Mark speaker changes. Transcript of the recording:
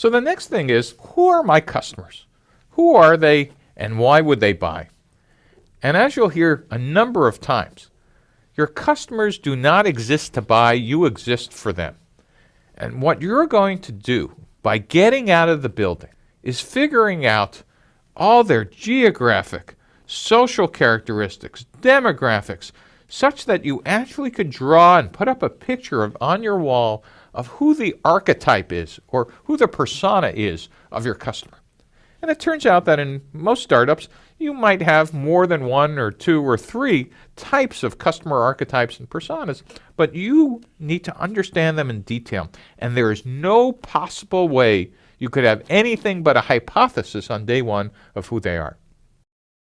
Speaker 1: So the next thing is, who are my customers? Who are they and why would they buy? And as you'll hear a number of times, your customers do not exist to buy, you exist for them. And what you're going to do by getting out of the building is figuring out all their geographic, social characteristics, demographics, such that you actually could draw and put up a picture of, on your wall of who the archetype is or who the persona is of your customer. And it turns out that in most startups, you might have more than one or two or three types of customer archetypes and personas, but you need to understand them in detail. And there is no possible way you could have anything but a hypothesis on day one of who they are.